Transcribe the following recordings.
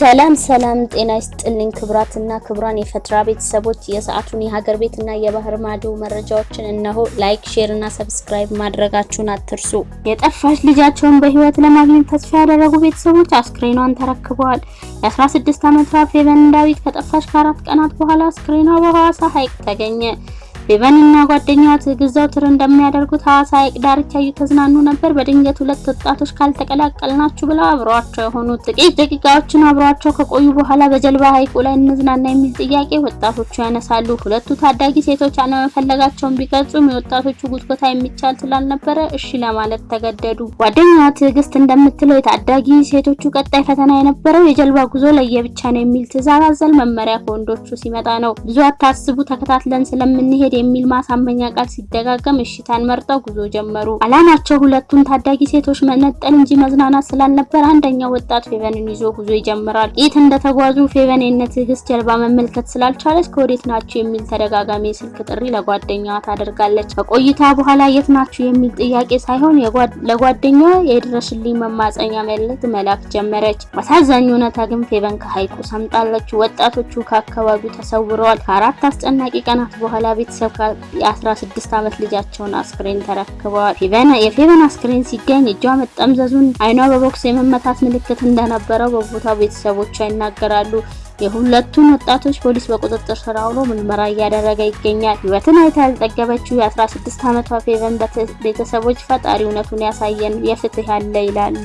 ሰላም ሰላም፣ ጤና ይስጥልኝ ክቡራትና ክቡራን የፈትራ ቤተሰቦች የሰዓቱን የሀገር ቤትና የባህር ማዶ መረጃዎችን እነሆ። like፣ share እና subscribe ማድረጋችሁን አትርሱ። የጠፋች ልጃቸውን በህይወት ለማግኘት ተስፋ ያደረጉ ቤተሰቦች አስክሬኗን ተረክበዋል። የ16 ዓመቷ ፌቨን ዳዊት ከጠፋች ከአራት ቀናት በኋላ አስክሬኗ በሐዋሳ ሐይቅ ተገኘ። ፌቨን እና ጓደኛዋ ትዕግስት ዘውትር እንደሚያደርጉት ሐዋሳ ሐይቅ ዳርቻ እየተዝናኑ ነበር። በድንገት ሁለት ወጣቶች ካልተቀላቀልናችሁ ብለው አብረዋቸው የሆኑት ጥቂት ደቂቃዎችን አብረዋቸው ከቆዩ በኋላ በጀልባ ሐይቁ ላይ እንዝናና የሚል ጥያቄ ወጣቶቹ ያነሳሉ። ሁለቱ ታዳጊ ሴቶች አለመፈለጋቸውን ቢገልጹም የወጣቶቹ ጉትጎታ የሚቻል ስላልነበረ እሺ ለማለት ተገደዱ። ጓደኛዋ ትዕግስት እንደምትለው የታዳጊ ሴቶቹ ቀጣይ ፈተና የነበረው የጀልባ ጉዞ ለየብቻ ነው የሚል ትዕዛዝ አዘል መመሪያ ከወንዶቹ ሲመጣ ነው። ብዙ አታስቡ፣ ተከታትለን ስለምንሄድ የሚል ማሳመኛ ቃል ሲደጋገም እሽታን መርጠው ጉዞ ጀመሩ። አላማቸው ሁለቱን ታዳጊ ሴቶች መነጠል እንጂ መዝናናት ስላልነበር አንደኛው ወጣት ፌቨንን ይዞ ጉዞ ይጀምራል። የት እንደተጓዙ ፌቨን የነ ጀልባ መመልከት ስላልቻለች ከወዴት ናችሁ የሚል ተደጋጋሚ የስልክ ጥሪ ለጓደኛዋ ታደርጋለች። ከቆይታ በኋላ የት ናችሁ የሚል ጥያቄ ሳይሆን ለጓደኛዋ የድረሽልኝ መማፀኛ መልእክት መላክ ጀመረች። አሳዛኝ እውነታ ግን ፌቨን ከሐይቁ ሰምጣለች። ወጣቶቹ ከአካባቢው ተሰውረዋል። ከአራት አስጨናቂ ቀናት በኋላ ቤተሰብ የ16 ዓመት ልጃቸውን አስክሬን ተረክበዋል። የፌቨን አስክሬን ሲገኝ እጇ መጠምዘዙን፣ አይኗ በቦክስ የመመታት ምልክት እንደነበረው በቦታው ቤተሰቦቿ ይናገራሉ። የሁለቱን ወጣቶች ፖሊስ በቁጥጥር ስር አውሎ ምርመራ እያደረገ ይገኛል። ሕይወትን አይታ ያልጠገበችው የ16 ዓመቷ ፌቨን ቤተሰቦች ፈጣሪ እውነቱን ያሳየን የፍትህ ያለ ይላሉ።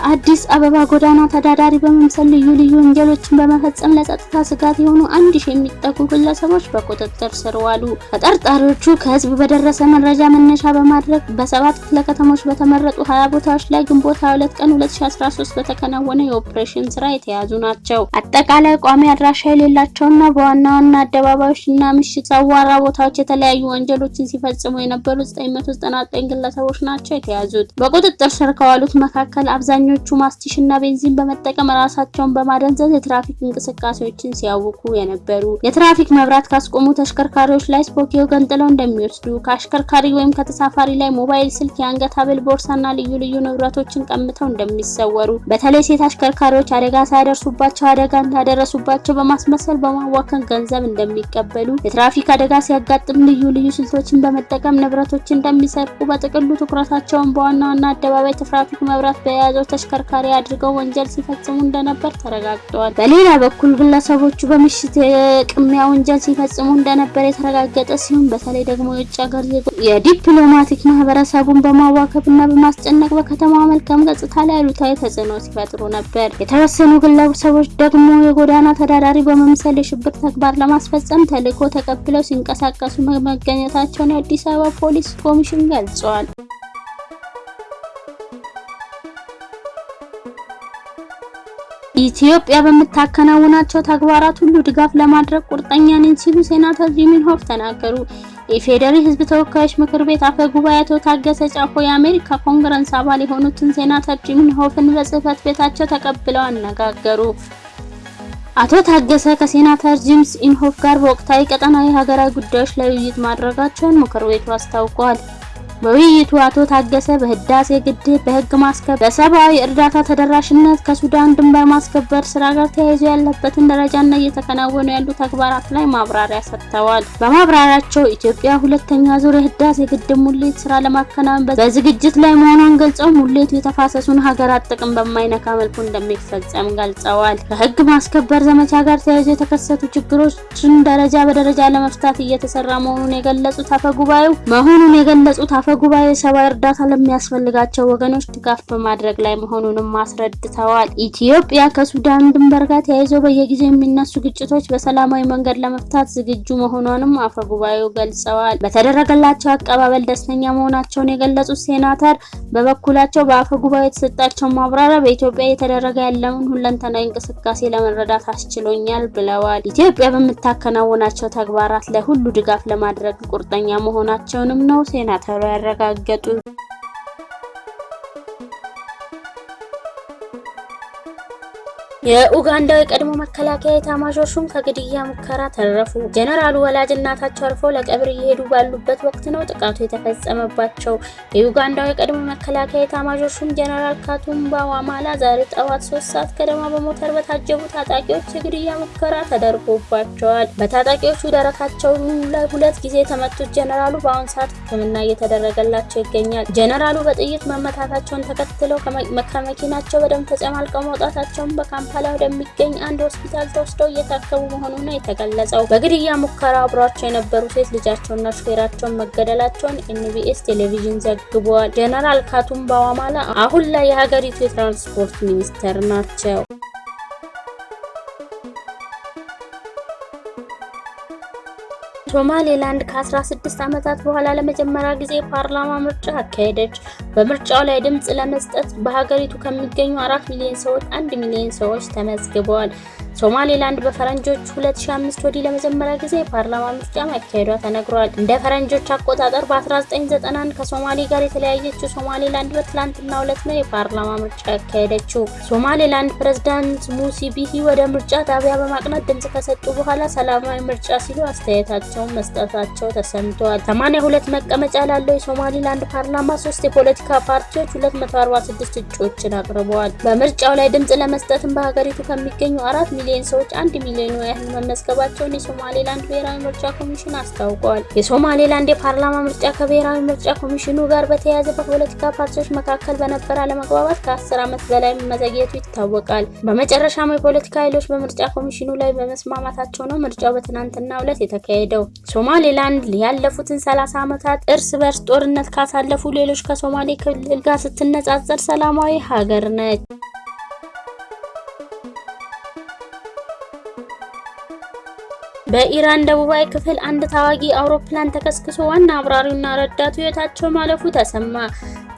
በአዲስ አበባ ጎዳና ተዳዳሪ በመምሰል ልዩ ልዩ ወንጀሎችን በመፈጸም ለጸጥታ ስጋት የሆኑ አንድ ሺህ የሚጠጉ ግለሰቦች በቁጥጥር ስር ዋሉ። ተጠርጣሪዎቹ ከህዝብ በደረሰ መረጃ መነሻ በማድረግ በሰባት ክፍለ ከተሞች በተመረጡ ሀያ ቦታዎች ላይ ግንቦት 22 ቀን 2013 በተከናወነ የኦፕሬሽን ስራ የተያዙ ናቸው። አጠቃላይ ቋሚ አድራሻ የሌላቸውና በዋና ዋና አደባባዮችና ምሽት አዋራ ቦታዎች የተለያዩ ወንጀሎችን ሲፈጽሙ የነበሩ 999 ግለሰቦች ናቸው የተያዙት። በቁጥጥር ስር ከዋሉት መካከል አብዛኞቹ ማስቲሽ እና ቤንዚን በመጠቀም ራሳቸውን በማደንዘዝ የትራፊክ እንቅስቃሴዎችን ሲያውኩ የነበሩ፣ የትራፊክ መብራት ካስቆሙ ተሽከርካሪዎች ላይ ስፖኪዮ ገንጥለው እንደሚወስዱ፣ ከአሽከርካሪ ወይም ከተሳፋሪ ላይ ሞባይል ስልክ፣ የአንገት ሐብል፣ ቦርሳና ልዩ ልዩ ንብረቶችን ቀምተው እንደሚሰወሩ፣ በተለይ ሴት አሽከርካሪዎች አደጋ ሳያደርሱባቸው አደጋ እንዳደረሱባቸው በማስመሰል በማዋከብ ገንዘብ እንደሚቀበሉ፣ የትራፊክ አደጋ ሲያጋጥም ልዩ ልዩ ስልቶችን በመጠቀም ንብረቶችን እንደሚሰርቁ፣ በጥቅሉ ትኩረታቸውን በዋና ዋና አደባባይ ትራፊክ መብራት በያዘው ተሽከርካሪ አድርገው ወንጀል ሲፈጽሙ እንደነበር ተረጋግጠዋል። በሌላ በኩል ግለሰቦቹ በምሽት የቅሚያ ወንጀል ሲፈጽሙ እንደነበር የተረጋገጠ ሲሆን በተለይ ደግሞ የውጭ ሀገር ዜጎች የዲፕሎማቲክ ማህበረሰቡን በማዋከብና በማስጨነቅ በከተማ መልካም ገጽታ ላይ አሉታዊ ተጽዕኖ ሲፈጥሩ ነበር። የተወሰኑ ግለሰቦች ደግሞ የጎዳና ተዳዳሪ በመምሰል የሽብር ተግባር ለማስፈጸም ተልዕኮ ተቀብለው ሲንቀሳቀሱ መገኘታቸውን የአዲስ አበባ ፖሊስ ኮሚሽን ገልጿል። ኢትዮጵያ በምታከናውናቸው ተግባራት ሁሉ ድጋፍ ለማድረግ ቁርጠኛ ነኝ ሲሉ ሴናተር ጂም ኢንሆፍ ተናገሩ። የፌዴራል ሕዝብ ተወካዮች ምክር ቤት አፈ ጉባኤ አቶ ታገሰ ጫፎ የአሜሪካ ኮንግረስ አባል የሆኑትን ሴናተር ጂም ኢንሆፍን በጽህፈት ቤታቸው ተቀብለው አነጋገሩ። አቶ ታገሰ ከሴናተር ጂምስ ኢንሆፍ ጋር በወቅታዊ ቀጠናዊ ሀገራዊ ጉዳዮች ላይ ውይይት ማድረጋቸውን ምክር ቤቱ አስታውቋል። በውይይቱ አቶ ታገሰ በህዳሴ ግድብ፣ በህግ ማስከበር፣ በሰብአዊ እርዳታ ተደራሽነት፣ ከሱዳን ድንበር ማስከበር ስራ ጋር ተያይዞ ያለበትን ደረጃና እየተከናወኑ ያሉ ተግባራት ላይ ማብራሪያ ሰጥተዋል። በማብራሪያቸው ኢትዮጵያ ሁለተኛ ዙር የህዳሴ ግድብ ሙሌት ስራ ለማከናወን በዝግጅት ላይ መሆኗን ገልጸው ሙሌቱ የተፋሰሱን ሀገራት ጥቅም በማይነካ መልኩ እንደሚፈጸም ገልጸዋል። ከህግ ማስከበር ዘመቻ ጋር ተያይዞ የተከሰቱ ችግሮችን ደረጃ በደረጃ ለመፍታት እየተሰራ መሆኑን የገለጹት አፈጉባኤው መሆኑን የገለጹት አፈ ጉባኤ ሰብአዊ እርዳታ ለሚያስፈልጋቸው ወገኖች ድጋፍ በማድረግ ላይ መሆኑንም አስረድተዋል። ኢትዮጵያ ከሱዳን ድንበር ጋር ተያይዘው በየጊዜው የሚነሱ ግጭቶች በሰላማዊ መንገድ ለመፍታት ዝግጁ መሆኗንም አፈ ጉባኤው ገልጸዋል። በተደረገላቸው አቀባበል ደስተኛ መሆናቸውን የገለጹት ሴናተር በበኩላቸው በአፈ ጉባኤው የተሰጣቸው ማብራሪያ በኢትዮጵያ እየተደረገ ያለውን ሁለንተናዊ እንቅስቃሴ ለመረዳት አስችሎኛል ብለዋል። ኢትዮጵያ በምታከናውናቸው ተግባራት ላይ ሁሉ ድጋፍ ለማድረግ ቁርጠኛ መሆናቸውንም ነው ሴናተሩ ያረጋገጡ። የኡጋንዳው የቀድሞ መከላከያ ኤታማዦር ከግድያ ሙከራ ተረፉ። ጀነራሉ ወላጅ እናታቸው አርፈው ለቀብር እየሄዱ ባሉበት ወቅት ነው ጥቃቱ የተፈጸመባቸው። የኡጋንዳው የቀድሞ መከላከያ ኤታማዦር ጀነራል ካቱምባ ዋማላ ዛሬ ጠዋት ሶስት ሰዓት ገደማ በሞተር በታጀቡ ታጣቂዎች የግድያ ሙከራ ተደርጎባቸዋል። በታጣቂዎቹ ደረታቸው ላይ ሁለት ጊዜ የተመቱት ጀነራሉ በአሁኑ ሰዓት ሕክምና እየተደረገላቸው ይገኛል። ጀነራሉ በጥይት መመታታቸውን ተከትለው ከመኪናቸው በደም ተጨማልቀው መውጣታቸውን በካምፓላ ወደሚገኝ አንድ ሆስፒታል ተወስደው እየታከሙ መሆኑ ነው የተገለጸው። በግድያ ሙከራ አብሯቸው የነበሩ ሴት ልጃቸውና ሹፌራቸውን መገደላቸውን ኤንቢኤስ ቴሌቪዥን ዘግቧል። ጀነራል ካቱምባ ዋማላ አሁን ላይ የሀገሪቱ የትራንስፖርት ሚኒስተር ናቸው። ሶማሌላንድ ከ16 ዓመታት በኋላ ለመጀመሪያ ጊዜ ፓርላማ ምርጫ አካሄደች። በምርጫው ላይ ድምፅ ለመስጠት በሀገሪቱ ከሚገኙ አራት ሚሊዮን ሰዎች አንድ ሚሊዮን ሰዎች ተመዝግበዋል። ሶማሌላንድ በፈረንጆች 2005 ወዲህ ለመጀመሪያ ጊዜ የፓርላማ ምርጫ ማካሄዷ ተነግሯል። እንደ ፈረንጆች አቆጣጠር በ1991 ከሶማሌ ጋር የተለያየችው ሶማሌላንድ በትላንትናው ዕለት ነው የፓርላማ ምርጫ ያካሄደችው። ሶማሌላንድ ፕሬዝዳንት ሙሲ ቢሂ ወደ ምርጫ ጣቢያ በማቅናት ድምፅ ከሰጡ በኋላ ሰላማዊ ምርጫ ሲሉ አስተያየታቸውን መስጠታቸው ተሰምተዋል። 82 መቀመጫ ላለው የሶማሌላንድ ፓርላማ ሶስት የፖለቲካ ፓርቲዎች 246 እጩዎችን አቅርበዋል። በምርጫው ላይ ድምፅ ለመስጠትም በሀገሪቱ ከሚገኙ አራት ሚሊዮን ሰዎች አንድ ሚሊዮኑ ያህል መመዝገባቸውን የሶማሌላንድ ብሔራዊ ምርጫ ኮሚሽን አስታውቋል። የሶማሌላንድ የፓርላማ ምርጫ ከብሔራዊ ምርጫ ኮሚሽኑ ጋር በተያያዘ በፖለቲካ ፓርቲዎች መካከል በነበረ አለመግባባት ከ10 ዓመት በላይ መዘግየቱ ይታወቃል። በመጨረሻም የፖለቲካ ኃይሎች በምርጫ ኮሚሽኑ ላይ በመስማማታቸው ነው ምርጫው በትናንትናው ዕለት የተካሄደው። ሶማሌላንድ ያለፉትን 30 ዓመታት እርስ በርስ ጦርነት ካሳለፉ ሌሎች ከሶማሌ ክልል ጋር ስትነጻጸር ሰላማዊ ሀገር ነች። በኢራን ደቡባዊ ክፍል አንድ ተዋጊ አውሮፕላን ተከስክሶ ዋና አብራሪውና ረዳቱ ሕይወታቸው ማለፉ ተሰማ።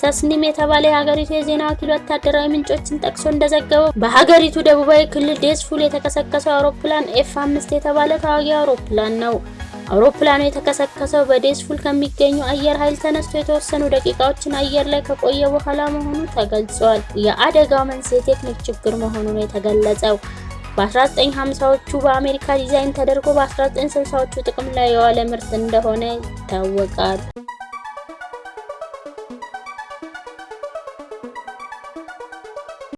ተስኒም የተባለ የሀገሪቱ የዜና ወኪል ወታደራዊ ምንጮችን ጠቅሶ እንደዘገበው በሀገሪቱ ደቡባዊ ክልል ዴስፉል የተከሰከሰው አውሮፕላን F አምስት የተባለ ተዋጊ አውሮፕላን ነው። አውሮፕላኑ የተከሰከሰው በዴስፉል ከሚገኙ አየር ኃይል ተነስቶ የተወሰኑ ደቂቃዎችን አየር ላይ ከቆየ በኋላ መሆኑ ተገልጿል። የአደጋው መንስኤ ቴክኒክ ችግር መሆኑ ነው የተገለጸው። በ1950ዎቹ በአሜሪካ ዲዛይን ተደርጎ በ1960ዎቹ ጥቅም ላይ የዋለ ምርት እንደሆነ ይታወቃል።